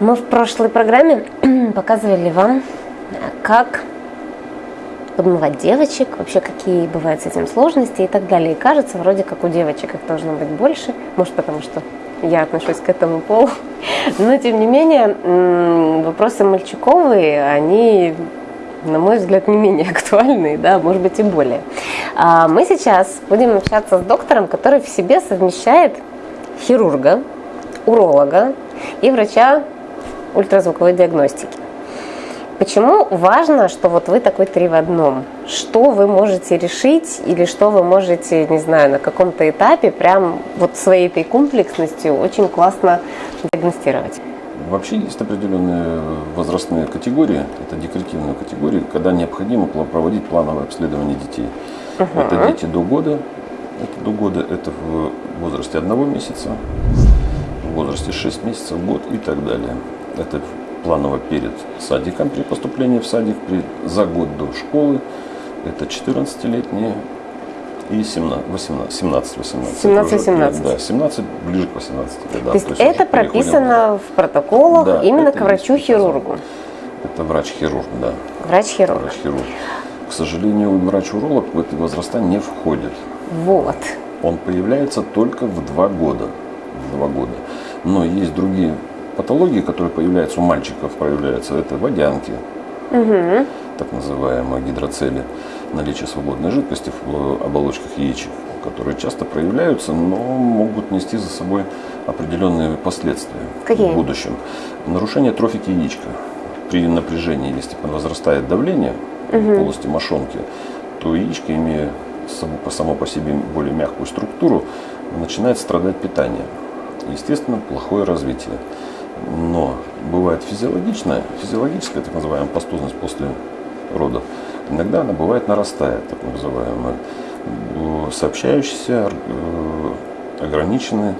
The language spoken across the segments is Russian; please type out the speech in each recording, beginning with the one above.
Мы в прошлой программе показывали вам, как подмывать девочек, вообще какие бывают с этим сложности и так далее. И кажется, вроде как у девочек их должно быть больше, может потому что я отношусь к этому полу. Но, тем не менее, вопросы мальчиковые, они, на мой взгляд, не менее актуальные, да, может быть и более. А мы сейчас будем общаться с доктором, который в себе совмещает хирурга, уролога и врача ультразвуковой диагностики. Почему важно, что вот вы такой три в одном? Что вы можете решить или что вы можете, не знаю, на каком-то этапе прям вот своей этой комплексностью очень классно диагностировать? Вообще есть определенные возрастные категории, это декоративные категории, когда необходимо проводить плановое обследование детей. Угу. Это дети до года, это до года, это в возрасте одного месяца, в возрасте 6 месяцев, год и так далее. Это планово перед садиком при поступлении в садик, при, за год до школы. Это 14-летние и 17, 18, 17, 18. 17, 18. Да, 17 ближе к 18 годам. То есть, То есть это прописано в протоколах да, именно к врачу-хирургу? Это врач-хирург, да. Врач-хирург. Врач-хирург. К сожалению, врач-уролог в эти возраста не входит. Вот. Он появляется только в два года. В два года. Но есть другие патологии, которые появляются у мальчиков, проявляются, это водянки, угу. так называемые гидроцели, наличие свободной жидкости в оболочках яичек, которые часто проявляются, но могут нести за собой определенные последствия Какие? в будущем. Нарушение трофики яичка. При напряжении, если возрастает давление угу. в полости мошонки, то яичко, имея само по себе более мягкую структуру, начинает страдать питание. Естественно, плохое развитие. Но бывает физиологичная, физиологическая так называемая пастозность после родов. Иногда она бывает нарастает, так называемая, сообщающиеся, э, ограниченные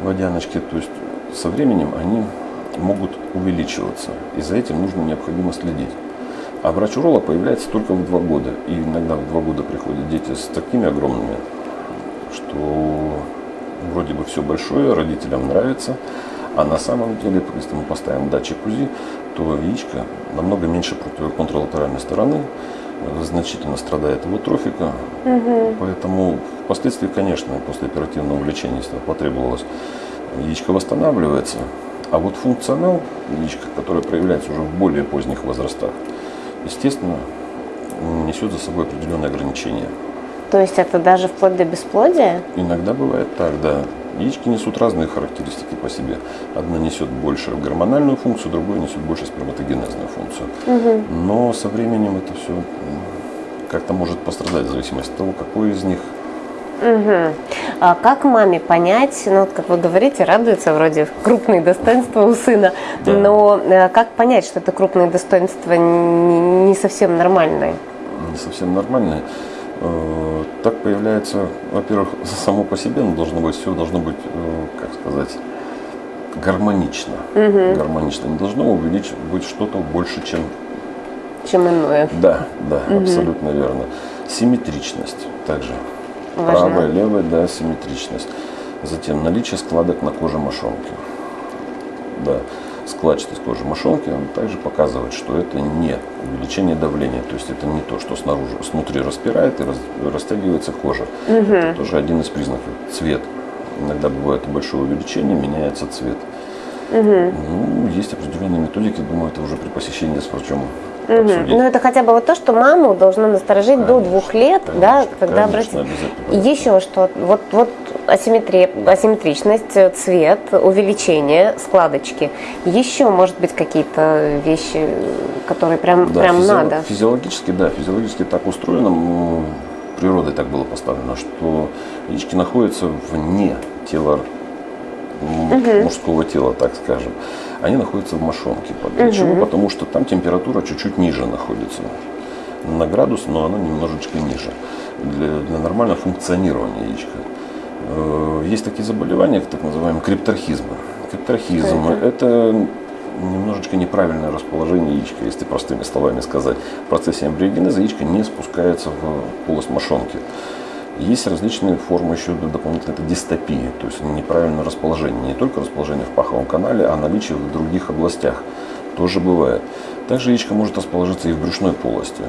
водяночки. То есть со временем они могут увеличиваться. И за этим нужно необходимо следить. А врач-уролог появляется только в два года. И иногда в два года приходят дети с такими огромными, что вроде бы все большое, родителям нравится. А на самом деле, если мы поставим датчик УЗИ, то яичко намного меньше контралатеральной стороны, э, значительно страдает его трофика. Угу. Поэтому впоследствии, конечно, после оперативного лечения, если потребовалось, яичко восстанавливается. А вот функционал яичка, который проявляется уже в более поздних возрастах, естественно, несет за собой определенные ограничения. То есть это даже вплоть до бесплодия? Иногда бывает так, да. Яички несут разные характеристики по себе. Одна несет больше гормональную функцию, другая несет больше сперматогенезную функцию. Угу. Но со временем это все как-то может пострадать в зависимости от того, какой из них Угу. А как маме понять, ну, вот, как вы говорите, радуется вроде крупные достоинства у сына, да. но э, как понять, что это крупные достоинства не, не совсем нормальные? Не совсем нормальные. Э, так появляется, во-первых, само по себе, но должно быть все должно быть, э, как сказать, гармонично. Угу. Гармонично. Не должно увеличить быть что-то больше, чем чем иное. Да, да, угу. абсолютно верно. Симметричность также. Правая, левая, да, симметричность. Затем наличие складок на коже мошонки. Да складчатость кожи мошонки, он также показывает, что это не увеличение давления, то есть это не то, что снаружи, снутри распирает и растягивается кожа. Угу. Это тоже один из признаков. Цвет. Иногда бывает большое увеличение, меняется цвет. Угу. Ну, есть определенные методики, думаю, это уже при посещении с врачом Угу. Ну, это хотя бы вот то, что маму должно насторожить конечно, до двух лет, конечно, да, когда обратить. Еще что, вот, вот асимметрия, асимметричность, цвет, увеличение, складочки. Еще, может быть, какие-то вещи, которые прям, да, прям физи- надо. Физиологически, да, физиологически так устроено, природой так было поставлено, что яички находятся вне тела угу. мужского тела, так скажем, они находятся в мошонке. Для угу. чего? Потому что там температура чуть-чуть ниже находится. На градус, но она немножечко ниже. Для, для нормального функционирования яичка. Э, есть такие заболевания, так называемые крипторхизмы. Крипторхизм это? немножечко неправильное расположение яичка, если простыми словами сказать. В процессе эмбриогенеза яичко не спускается в полость мошонки. Есть различные формы еще дополнительной это дистопии, то есть неправильное расположение. Не только расположение в паховом канале, а наличие в других областях. Тоже бывает. Также яичко может расположиться и в брюшной полости.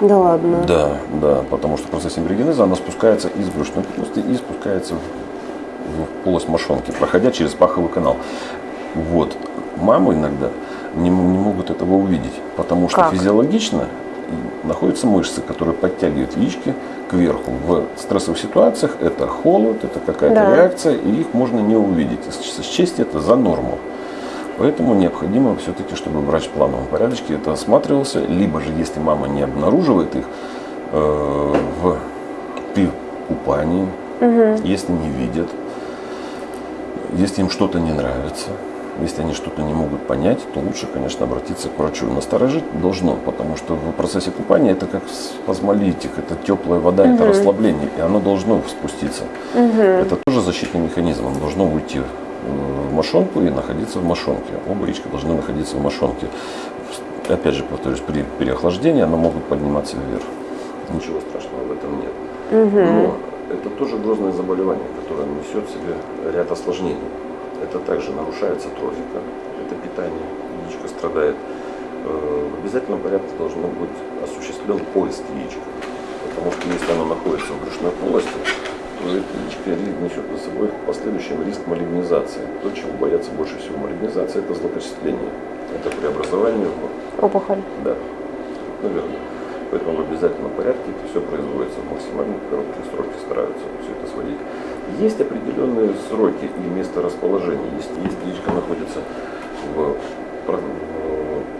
Да ладно? Да, да, потому что в процессе эмбриогенеза она спускается из брюшной полости и спускается в, в полость мошонки, проходя через паховый канал. Вот. Мамы иногда не, не могут этого увидеть, потому что Как? физиологично находятся мышцы, которые подтягивают яички кверху. В стрессовых ситуациях это холод, это какая-то Да. реакция, и их можно не увидеть. Счесть это за норму. Поэтому необходимо все-таки, чтобы врач в плановом порядке это осматривался, либо же, если мама не обнаруживает их э, в, при купании, если не видят, если им что-то не нравится, если они что-то не могут понять, то лучше, конечно, обратиться к врачу. Насторожить должно, потому что в процессе купания это как спазмолитик, это теплая вода, это расслабление, и оно должно спуститься. Это тоже защитный механизм, оно должно уйти в мошонку и находиться в мошонке. Оба яичка должны находиться в мошонке. Опять же, повторюсь, при переохлаждении оно могут подниматься вверх. Ничего страшного в этом нет. Но это тоже грозное заболевание, которое несет в себе ряд осложнений. Это также нарушается трофика, это питание, яичко страдает. Э, В обязательном порядке должно быть осуществлен поиск яичка. Потому что если оно находится в брюшной полости, то это яичко ри- несет за собой в последующем риск малигнизации. То, чего боятся больше всего малигнизации, это злокачествление. Это преобразование в Опухоль. да, наверное. Поэтому в обязательном порядке это все производится в максимально короткие сроки, стараются все это сводить. Есть определенные сроки и место расположения. Если, яичко находится в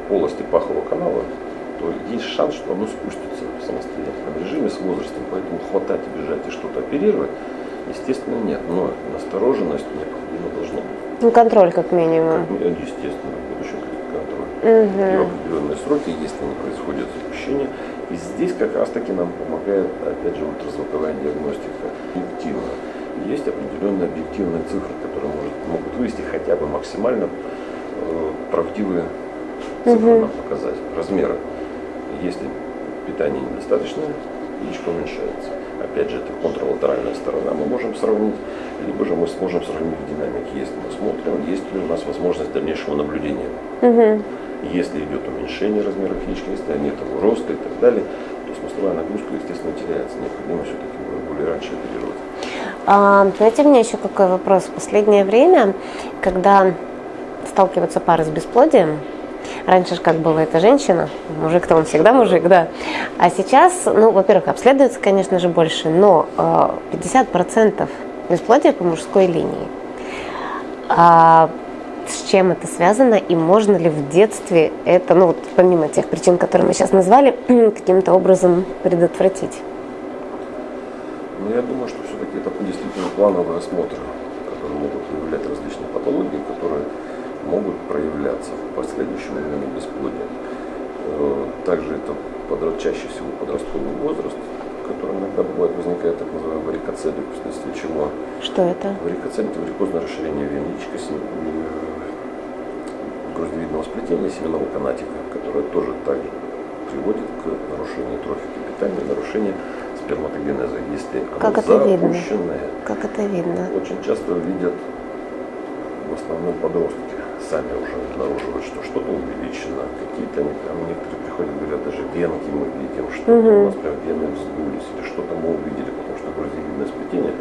полости пахового канала, то есть шанс, что оно спустится в самостоятельном режиме с возрастом. Поэтому хватать и бежать и что-то оперировать, естественно, нет. Но настороженность необходимо должна быть. Ну, контроль как минимум. Ну, Естественно, в будущем контроль и в определенные сроки, если не происходит запущение. И здесь как раз таки нам помогает, опять же, ультразвуковая диагностика объективно. Есть определенные объективные цифры, которые может, могут вывести хотя бы максимально э, правдивые цифры нам показать, размеры. Если питание недостаточное, яичко уменьшается. Опять же, это контралатеральная сторона. Мы можем сравнить, либо же мы сможем сравнить в динамике, если мы смотрим, есть ли у нас возможность дальнейшего наблюдения. Если идет уменьшение размеров яичка, если нет его роста и так далее, то смысловая нагрузка, естественно, теряется. Необходимо все-таки более раньше оперировать. А, знаете, меня еще какой вопрос. В последнее время, когда сталкиваются пары с бесплодием, раньше же как было это женщина, мужик-то он всегда мужик, да. А сейчас, ну, во-первых, обследуется, конечно же, больше, но э, 50% бесплодия по мужской линии. А с чем это связано и можно ли в детстве это, ну вот помимо тех причин, которые мы сейчас назвали, каким-то образом предотвратить? Но я думаю, что все-таки это действительно плановый осмотр, которые могут выявлять различные патологии, которые могут проявляться в последующем именно бесплодии. Э, Также это подра- чаще всего подростковый возраст, который иногда бывает возникает так называемый варикоцелик, вследствие чего Что это? Варикоцель – это варикозное расширение вен яичка, сем- э, груздевидного сплетения семенного канатика, которое тоже также приводит к нарушению трофики питания, нарушению сперматогенеза, если оно Как это видно? запущенное. Как это видно? Очень часто видят в основном подростки, сами уже обнаруживают, что что-то увеличено, какие-то они, а некоторые приходят, говорят, даже венки мы видим, что у нас прям вены вздулись, или что-то мы увидели, потому что груздевидное сплетение,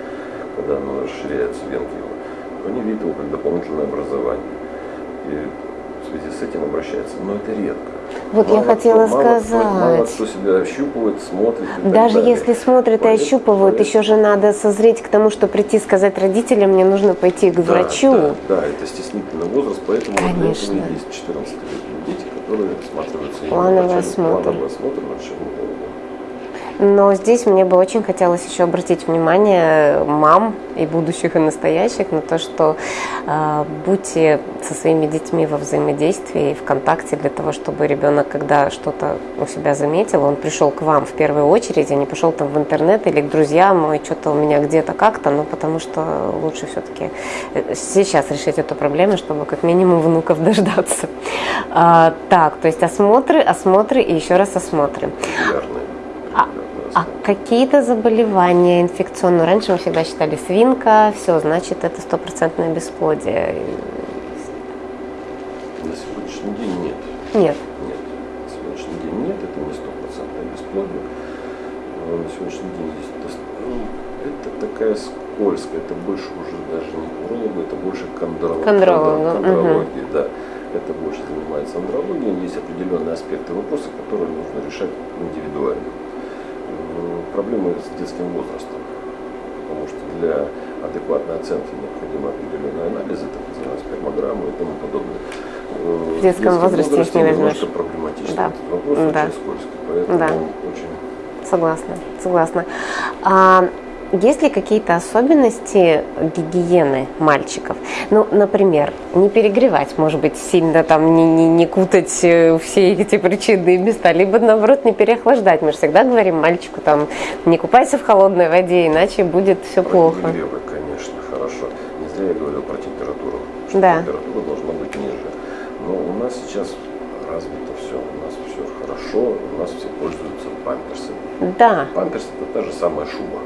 когда оно расширяется, венки его, они видят его как дополнительное образование. И в связи с этим обращаются, но это редко. Вот я хотела кто- мало сказать. мало кто себя ощупывает, смотрит. Даже далее. если смотрят и ощупывают, поэтому- еще же надо созреть к тому, что прийти сказать родителям, мне нужно пойти к врачу. Да, да, это стеснительный возраст, поэтому Конечно. есть 14-летние дети, которые осматриваются Плановый осмотр. Плановый осмотр врачебного Но здесь мне бы очень хотелось еще обратить внимание мам и будущих, и настоящих на то, что э, будьте со своими детьми во взаимодействии и в контакте для того, чтобы ребенок, когда что-то у себя заметил, он пришел к вам в первую очередь, а не пошел там в интернет или к друзьям, ой, что-то у меня где-то как-то, ну потому что лучше все-таки сейчас решить эту проблему, чтобы как минимум внуков дождаться. А, так, то есть осмотры, осмотры и еще раз осмотры. регулярный, А. какие-то заболевания инфекционные? Раньше мы всегда считали свинка, все, значит, это стопроцентное бесплодие. На сегодняшний день нет. Нет. Нет. На сегодняшний день нет, это не стопроцентное бесплодие. Но На сегодняшний день есть ну, это такая скользкая, это больше уже даже не уролога, это больше кондролог, Кондролог, ну, кондрология, да. Это больше занимается андрологией, есть определенные аспекты вопроса, которые нужно решать индивидуально. Проблемы с детским возрастом, потому что для адекватной оценки необходимы определенные анализы, так называемые спермограммы и тому подобное. Э, В детском возрасте их не немножко возьмешь. проблематичный Да. этот вопрос, Да. очень скользкий, поэтому Да. очень Согласна, согласна. А есть ли какие-то особенности гигиены мальчиков? Ну, например, не перегревать, может быть, сильно там не, не, не кутать э, все эти причинные места, либо наоборот не переохлаждать. Мы же всегда говорим мальчику там не купайся в холодной воде, иначе будет все Про плохо. подогревы, конечно, хорошо. Не зря я говорил про температуру, что Да. температура должна быть ниже. Но у нас сейчас развито все, у нас все хорошо, у нас все пользуются памперсами. Да, Памперс это та же самая шуба.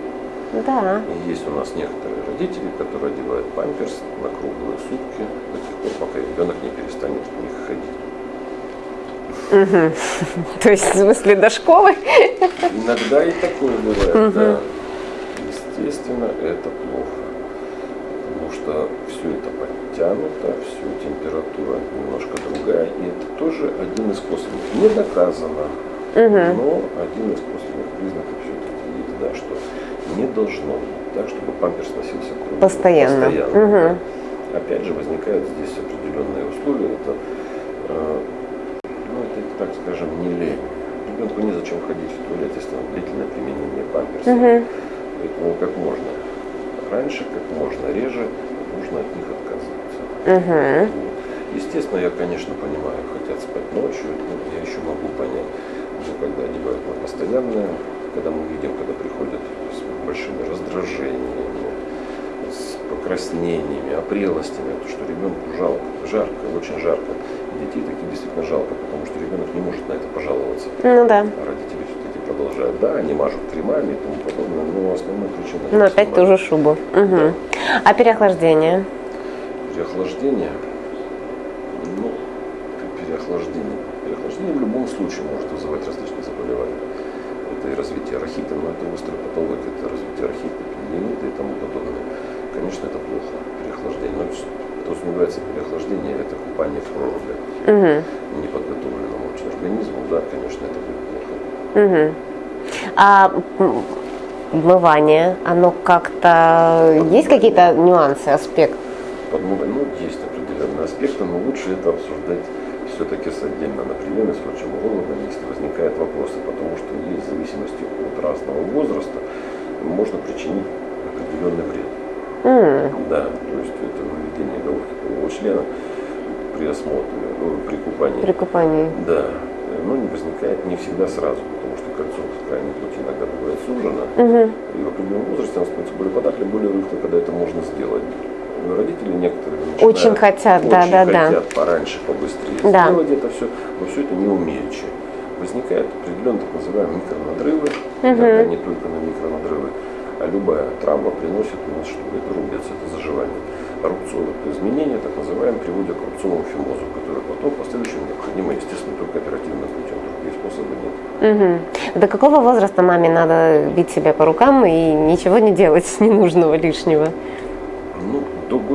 Да. И есть у нас некоторые родители, которые одевают памперс на круглые сутки до тех пор, пока ребенок не перестанет в них ходить. То есть, в смысле, до школы? Иногда и такое бывает, да. Естественно, это плохо. Потому что все это подтянуто, все температура немножко другая. И это тоже один из косвенных. Не доказано, но один из косвенных признаков все-таки есть, да, что не должно быть так, чтобы памперс носился круглый. Постоянно. Постоянно, да. Опять же, возникают здесь определенные условия. Это, э, ну, это, так скажем, не лень. Ребенку незачем ходить в туалет, если там длительное применение памперса. Мгм. Поэтому как можно раньше, как можно реже нужно от них отказываться. Вот. Естественно, я, конечно, понимаю, хотят спать ночью, ну, я еще могу понять, но когда одевают на постоянное, когда мы видим, когда приходят с большими раздражениями, с покраснениями, опрелостями, то, что ребенку жалко, жарко, очень жарко. И детей таких действительно жалко, потому что ребенок не может на это пожаловаться. Ну да. А родители все-таки продолжают. Да, они мажут кремами и тому подобное, но основная причина... Ну, опять ту же шубу. Мгм. А переохлаждение? Переохлаждение, ну, переохлаждение. Переохлаждение в любом случае может вызывать различные заболевания. Это и развитие рахита, но это острая патология, это развитие рахита, пневмонита и тому подобное. Конечно, это плохо, переохлаждение. Но подразумевается переохлаждение, это купание в проруби Мгм. неподготовленному очень организму, да, конечно, это будет плохо. Мгм. А м, вмывание, оно как-то... Есть какие-то нюансы, аспекты? Подмога- ну, есть определенные аспекты, но лучше это обсуждать все-таки с отдельно на приеме с врачом-урологом, если возникают вопросы, потому что есть в зависимости от разного возраста можно причинить определенный вред. М, Да, то есть это выведение головки полового члена при осмотре, ну, при купании. При купании. Да, но не возникает не всегда сразу, потому что кольцо в крайней плоти иногда бывает сужено, Мгм. и в определенном возрасте оно становится более податливым, более рыхло, когда это можно сделать. Но Родители некоторые начинают- Очень хотят, да, очень да, да. хотят пораньше, побыстрее Да. сделать это все, но все это не умеючи. Возникают определенные так называемые микронадрывы, иногда не только на микронадрывы, а любая травма приносит у нас, что это рубец, это заживание. Рубцовые изменения, так называемые, приводят к рубцовому фимозу, который потом в последующем необходимо, естественно, только оперативным путем, другие способы нет. Мгм. До какого возраста маме надо бить себя по рукам и ничего не делать ненужного лишнего?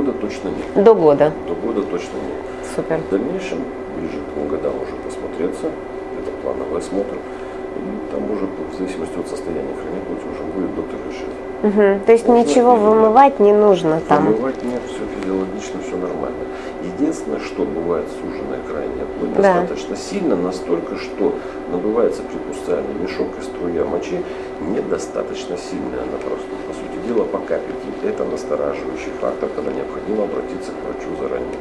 Ну, до года точно нет. До года. До года точно нет. Супер. В дальнейшем, ближе к двум годам уже посмотреться, это плановый осмотр, и там уже в зависимости от состояния плоти уже будет доктор решить. Мгм. То есть Можно ничего вымывать не нужно там. Помывать нет, все физиологично, все нормально. Единственное, что бывает суженная крайняя плоть Да. достаточно сильно, настолько, что набывается при пустальне мешок и струя мочи недостаточно сильная она просто, по сути дела, по капельке. Это настораживающий фактор, когда необходимо обратиться к врачу заранее.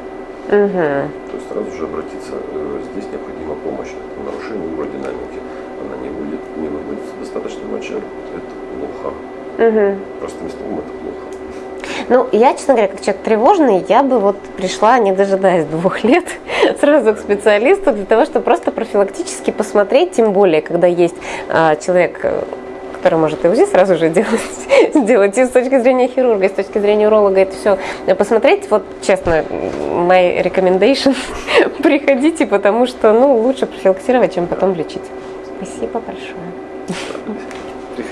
Мгм. То есть сразу же обратиться, э, здесь необходима помощь. Это нарушение уродинамики. Она не будет, не выводится достаточно моча, это плохо. Мгм. Простым словом, это плохо. Ну, я, честно говоря, как человек тревожный, я бы вот пришла, не дожидаясь двух лет, сразу к специалисту для того, чтобы просто профилактически посмотреть, тем более, когда есть а, человек, э, который может и УЗИ сразу же делать, сделать и с точки зрения хирурга, и с точки зрения уролога это все посмотреть. Вот честно, my recommendation, приходите, потому что ну, лучше профилактировать, чем потом лечить. Спасибо большое.